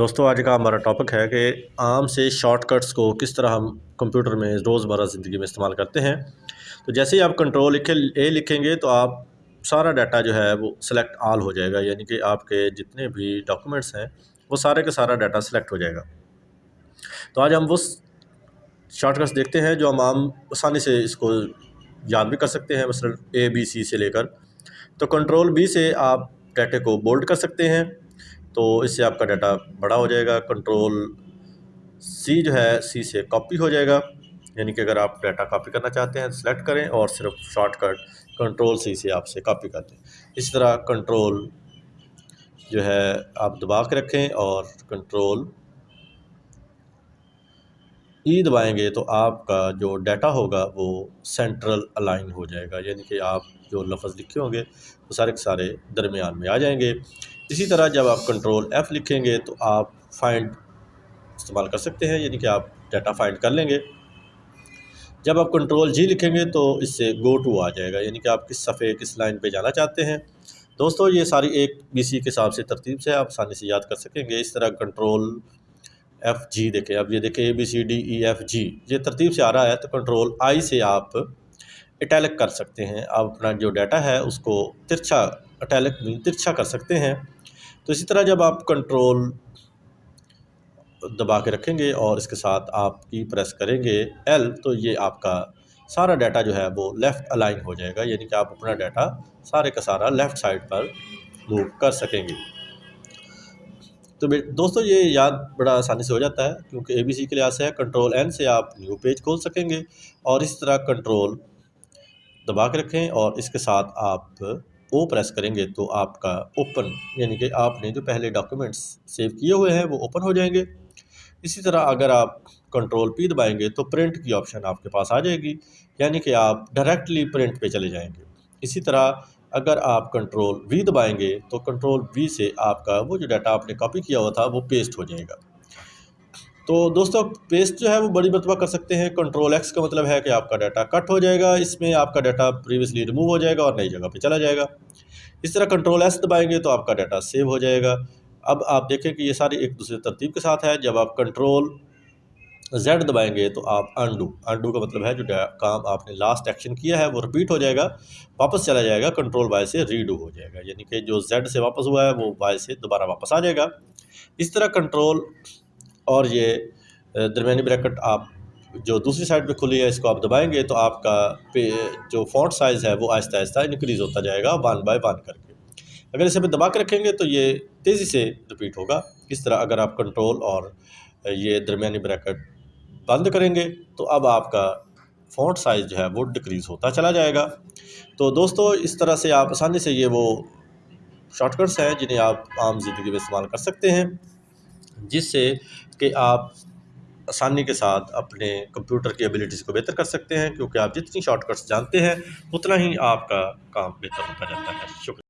دوستو، آج کا ہمارا ٹاپک ہے کہ عام سے شارٹ کٹس کو کس طرح ہم کمپیوٹر میں روزمرہ زندگی میں استعمال کرتے ہیں۔ تو جیسے ہی آپ کنٹرول لکھے اے لکھیں گے تو آپ سارا ڈاٹا جو ہے وہ سلیکٹ آل ہو جائے گا۔ یعنی کہ آپ کے جتنے بھی ڈاکومنٹس ہیں، وہ سارے کا سارا ڈاٹا سلیکٹ ہو جائے گا۔ تو آج ہم وہ شارٹ کٹس دیکھتے ہیں جو ہم عام آسانی سے اس کو یاد بھی کر سکتے ہیں، مثلا اے بی سی سے لے کر۔ تو کنٹرول بی سے آپ ڈاٹے کو بولڈ کر سکتے ہیں۔ تو اس سے آپ کا ڈاٹا بڑا ہو جائے گا۔ کنٹرول سی جو ہے سی سے کاپی ہو جائے گا۔ یعنی کہ اگر آپ ڈاٹا کاپی کرنا چاہتے ہیں سلیکٹ کریں اور صرف شارٹ کٹ کنٹرول سی سے آپ سے کاپی کر دیں اس طرح کنٹرول جو ہے، آپ دبا کے رکھیں اور کنٹرول ای e دبائیں گے تو آپ کا جو ڈیٹا ہوگا وہ سینٹرل الائن ہو جائے گا۔ یعنی کہ آپ جو لفظ لکھے ہوں گے، وہ سارے کے سارے درمیان میں آ جائیں گے۔ اسی طرح جب آپ کنٹرول ایف لکھیں گے تو آپ فائنڈ استعمال کر سکتے ہیں یعنی کہ آپ ڈیٹا فائنڈ کر لیں گے۔ جب آپ کنٹرول جی لکھیں گے تو اس سے گو ٹو آ جائے گا یعنی کہ آپ کس صفحے، کس لائن پہ جانا چاہتے ہیں۔ دوستو، یہ ساری ایک بی سی کے حساب سے ترتیب سے آپ آسانی سے یاد کر سکیں گے۔ اس طرح کنٹرول ایف جی دیکھیں۔ اب یہ دیکھیں A B C D E F G یہ ترتیب سے آ رہا ہے۔ تو کنٹرول آئی سے آپ اٹیلک کر سکتے ہیں۔ آپ اپنا جو ڈیٹا ہے، اس کو ترچھا اٹیلک ترچھا کر سکتے ہیں۔ تو اسی طرح جب آپ کنٹرول دبا کے رکھیں گے اور اس کے ساتھ آپ کی پریس کریں گے ایل تو یہ آپ کا سارا ڈیٹا جو ہے وہ لیفٹ الائن ہو جائے گا یعنی کہ آپ اپنا ڈیٹا سارے کا سارا لیفٹ سائڈ پر موو کر سکیں گے۔ تو دوستو، یہ یاد بڑا آسانی سے ہو جاتا ہے، کیونکہ اے بی سی کے لحاظ سے ہے کنٹرول این سے آپ نیو پیج کھول سکیں گے اور اس طرح کنٹرول دبا کے رکھیں اور اس کے ساتھ آپ او پریس کریں گے تو آپ کا اوپن یعنی کہ آپ نے جو پہلے ڈاکومنٹس سیو کیے ہوئے ہیں وہ اوپن ہو جائیں گے۔ اسی طرح اگر آپ کنٹرول پی دبائیں گے تو پرنٹ کی آپشن آپ کے پاس آ جائے گی یعنی کہ آپ ڈائریکٹلی پرنٹ پہ چلے جائیں گے۔ اسی طرح اگر آپ کنٹرول وی دبائیں گے تو کنٹرول وی سے آپ کا وہ جو ڈیٹا آپ نے کاپی کیا ہوا تھا وہ پیسٹ ہو جائے گا۔ تو دوستو پیسٹ جو ہے وہ بڑی مرتبہ کر سکتے ہیں۔ کنٹرول ایکس کا مطلب ہے کہ آپ کا ڈیٹا کٹ ہو جائے گا۔ اس میں آپ کا ڈیٹا پریویسلی ریموو ہو جائے گا اور نئی جگہ پہ چلا جائے گا۔ اس طرح کنٹرول ایس دبائیں گے تو آپ کا ڈیٹا سیو ہو جائے گا۔ اب آپ دیکھیں کہ یہ ساری ایک دوسرے ترتیب کے ساتھ ہے۔ جب آپ کنٹرول زیڈ دبائیں گے تو آپ انڈو انڈو کا مطلب ہے جو کام آپ نے لاسٹ ایکشن کیا ہے، وہ رپیٹ ہو جائے گا، واپس چلا جائے گا۔ کنٹرول وائی سے ریڈو ہو جائے گا۔ یعنی کہ جو زیڈ سے واپس ہوا ہے، وہ وائی سے دوبارہ واپس آ جائے گا۔ اس طرح کنٹرول اور یہ درمیانی بریکٹ آپ جو دوسری سائڈ پہ کھلی ہے، اس کو آپ دبائیں گے تو آپ کا جو فونٹ سائز ہے وہ آہستہ آہستہ انکریز ہوتا جائے گا ون بائی ون کر کے۔ اگر اسے پہ دبا کے رکھیں گے تو یہ تیزی سے رپیٹ ہوگا۔ اس طرح اگر آپ کنٹرول اور یہ درمیانی بریکٹ بند کریں گے تو اب آپ کا فونٹ سائز جو ہے وہ ڈکریز ہوتا چلا جائے گا۔ تو دوستو، اس طرح سے آپ آسانی سے یہ وہ شارٹ کٹس ہیں جنہیں آپ عام زندگی میں استعمال کر سکتے ہیں۔ جس سے کہ آپ آسانی کے ساتھ اپنے کمپیوٹر کی ایبلٹیز کو بہتر کر سکتے ہیں، کیونکہ آپ جتنی شارٹ کٹس جانتے ہیں، اتنا ہی آپ کا کام بہتر ہوتا جاتا ہے۔ شکریہ۔